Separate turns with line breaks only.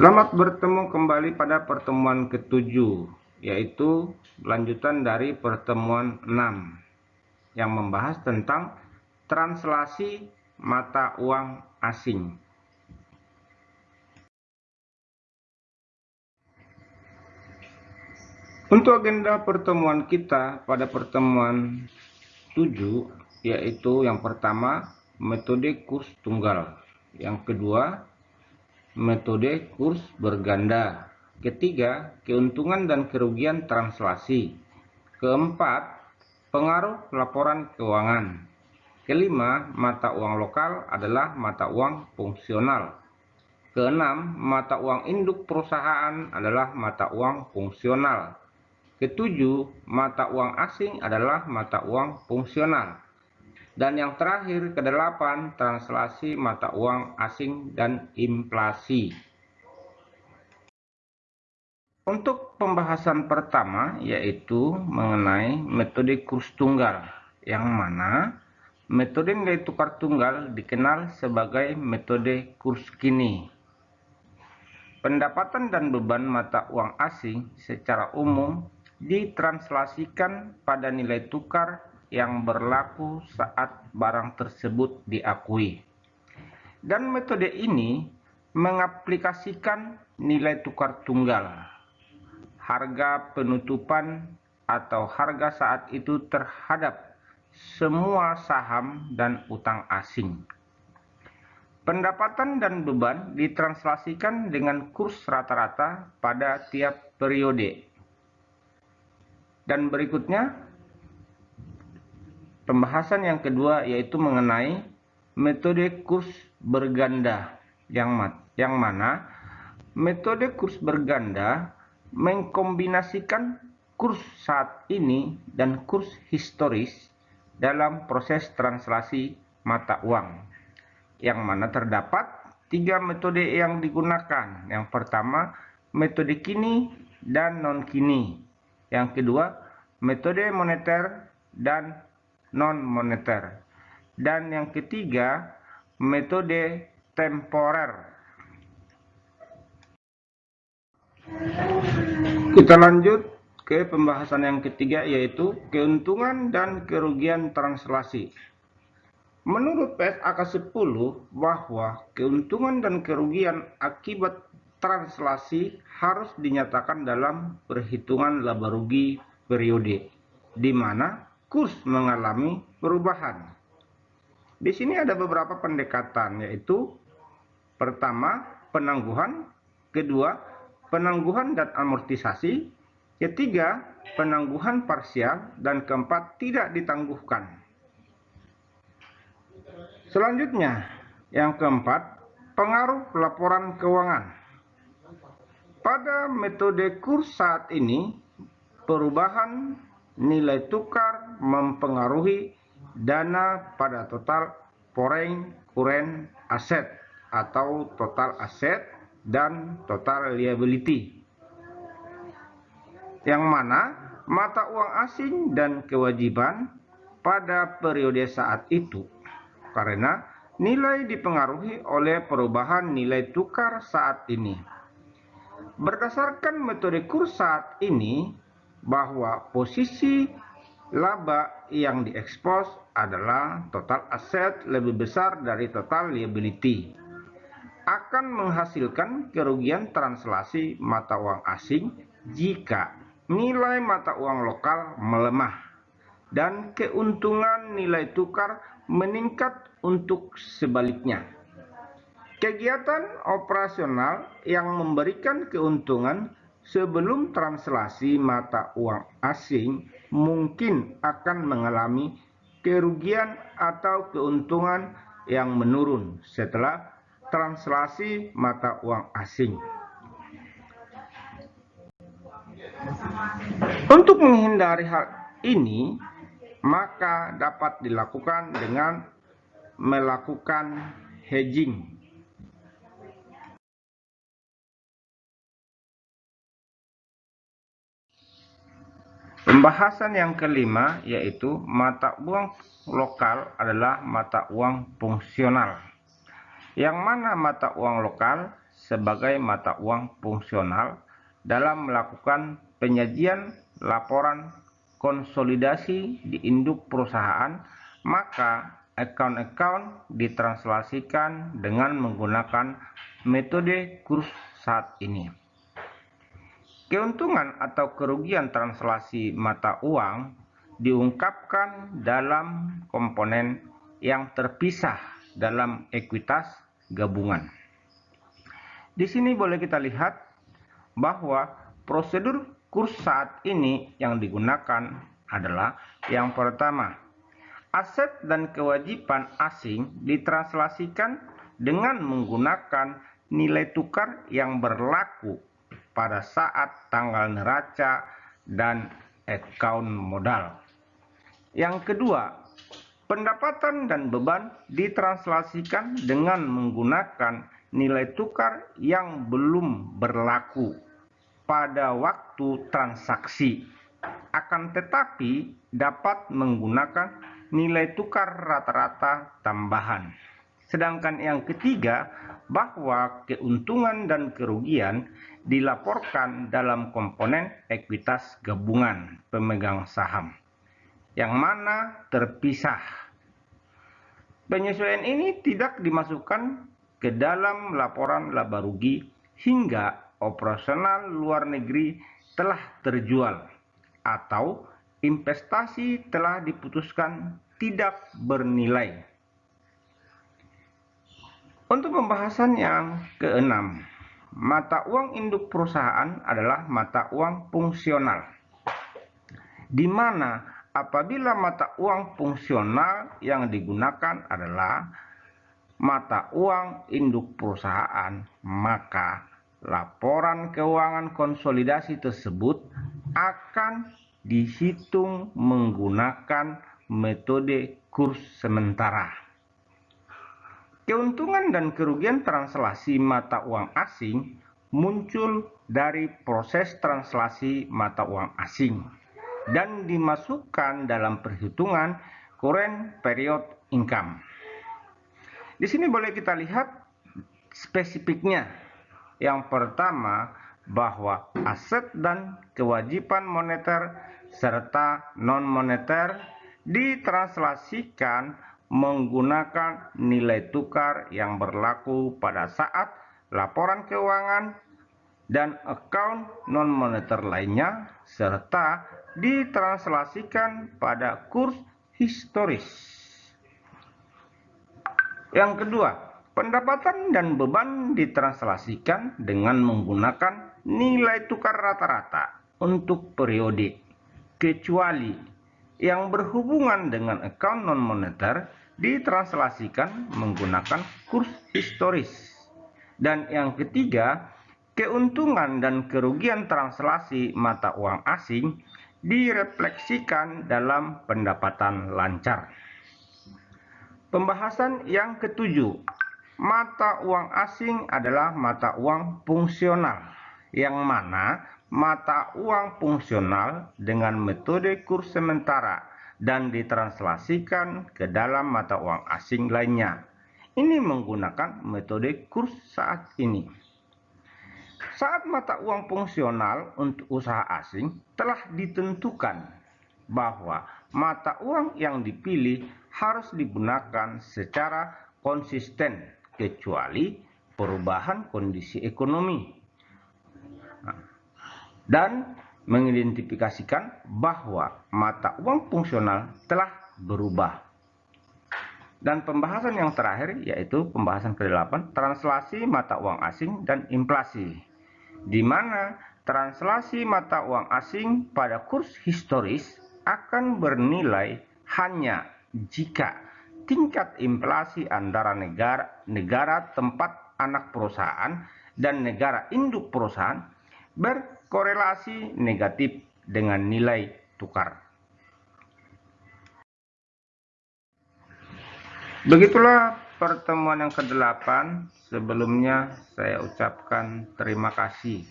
Selamat bertemu kembali pada pertemuan ketujuh, yaitu lanjutan dari pertemuan 6 yang membahas tentang translasi mata uang asing. Untuk agenda pertemuan kita pada pertemuan 7, yaitu yang pertama metode kurs tunggal, yang kedua metode kurs berganda. Ketiga, keuntungan dan kerugian translasi. Keempat, pengaruh laporan keuangan. Kelima, mata uang lokal adalah mata uang fungsional. Keenam, mata uang induk perusahaan adalah mata uang fungsional. Ketujuh, mata uang asing adalah mata uang fungsional. Dan yang terakhir, kedelapan, translasi mata uang asing dan inflasi. Untuk pembahasan pertama, yaitu mengenai metode kurs tunggal, yang mana metode nilai tukar tunggal dikenal sebagai metode kurs kini. Pendapatan dan beban mata uang asing secara umum ditranslasikan pada nilai tukar yang berlaku saat barang tersebut diakui. Dan metode ini mengaplikasikan nilai tukar tunggal, harga penutupan atau harga saat itu terhadap semua saham dan utang asing. Pendapatan dan beban ditranslasikan dengan kurs rata-rata pada tiap periode. Dan berikutnya Pembahasan yang kedua yaitu mengenai metode kurs berganda. Yang, yang mana? Metode kurs berganda mengkombinasikan kurs saat ini dan kurs historis dalam proses translasi mata uang. Yang mana terdapat tiga metode yang digunakan. Yang pertama metode kini dan non kini yang kedua metode moneter dan non-moneter. Dan yang ketiga, metode temporer. Kita lanjut ke pembahasan yang ketiga yaitu keuntungan dan kerugian translasi. Menurut PSAK 10 bahwa keuntungan dan kerugian akibat translasi harus dinyatakan dalam perhitungan laba rugi periode di mana kurs mengalami perubahan. Di sini ada beberapa pendekatan yaitu pertama penangguhan, kedua penangguhan dan amortisasi, ketiga penangguhan parsial dan keempat tidak ditangguhkan. Selanjutnya, yang keempat, pengaruh laporan keuangan. Pada metode kurs saat ini, perubahan nilai tukar mempengaruhi dana pada total foreign current asset atau total aset dan total liability. Yang mana mata uang asing dan kewajiban pada periode saat itu karena nilai dipengaruhi oleh perubahan nilai tukar saat ini. Berdasarkan metode kurs saat ini, bahwa posisi laba yang diekspos adalah total aset lebih besar dari total liability akan menghasilkan kerugian translasi mata uang asing jika nilai mata uang lokal melemah dan keuntungan nilai tukar meningkat untuk sebaliknya. Kegiatan operasional yang memberikan keuntungan sebelum translasi mata uang asing mungkin akan mengalami kerugian atau keuntungan yang menurun setelah translasi mata uang asing. Untuk menghindari hal ini, maka dapat dilakukan dengan melakukan hedging Pembahasan yang kelima yaitu mata uang lokal adalah mata uang fungsional. Yang mana mata uang lokal sebagai mata uang fungsional dalam melakukan penyajian laporan konsolidasi di induk perusahaan, maka account-account ditranslasikan dengan menggunakan metode kurs saat ini. Keuntungan atau kerugian translasi mata uang diungkapkan dalam komponen yang terpisah dalam ekuitas gabungan. Di sini boleh kita lihat bahwa prosedur kurs saat ini yang digunakan adalah yang pertama, aset dan kewajiban asing ditranslasikan dengan menggunakan nilai tukar yang berlaku pada saat tanggal neraca dan account modal. Yang kedua, pendapatan dan beban ditranslasikan dengan menggunakan nilai tukar yang belum berlaku pada waktu transaksi. Akan tetapi dapat menggunakan nilai tukar rata-rata tambahan. Sedangkan yang ketiga, bahwa keuntungan dan kerugian dilaporkan dalam komponen ekuitas gabungan pemegang saham, yang mana terpisah. Penyesuaian ini tidak dimasukkan ke dalam laporan laba rugi hingga operasional luar negeri telah terjual atau investasi telah diputuskan tidak bernilai untuk pembahasan yang keenam, mata uang induk perusahaan adalah mata uang fungsional. Di mana apabila mata uang fungsional yang digunakan adalah mata uang induk perusahaan, maka laporan keuangan konsolidasi tersebut akan dihitung menggunakan metode kurs sementara. Keuntungan dan kerugian translasi mata uang asing muncul dari proses translasi mata uang asing dan dimasukkan dalam perhitungan current period income. Di sini boleh kita lihat spesifiknya. Yang pertama, bahwa aset dan kewajiban moneter serta non-moneter ditranslasikan menggunakan nilai tukar yang berlaku pada saat laporan keuangan dan account non-moneter lainnya serta ditranslasikan pada kurs historis. Yang kedua, pendapatan dan beban ditranslasikan dengan menggunakan nilai tukar rata-rata untuk periode, kecuali yang berhubungan dengan account non-moneter ditranslasikan menggunakan kurs historis. Dan yang ketiga, keuntungan dan kerugian translasi mata uang asing direfleksikan dalam pendapatan lancar. Pembahasan yang ketujuh, mata uang asing adalah mata uang fungsional, yang mana mata uang fungsional dengan metode kurs sementara dan ditranslasikan ke dalam mata uang asing lainnya. Ini menggunakan metode kurs saat ini. Saat mata uang fungsional untuk usaha asing telah ditentukan bahwa mata uang yang dipilih harus digunakan secara konsisten kecuali perubahan kondisi ekonomi. Dan mengidentifikasikan bahwa mata uang fungsional telah berubah. Dan pembahasan yang terakhir yaitu pembahasan ke-8 translasi mata uang asing dan inflasi. Di mana translasi mata uang asing pada kurs historis akan bernilai hanya jika tingkat inflasi antara negara negara tempat anak perusahaan dan negara induk perusahaan berkorelasi negatif dengan nilai tukar. Begitulah pertemuan yang ke-8. Sebelumnya saya ucapkan terima kasih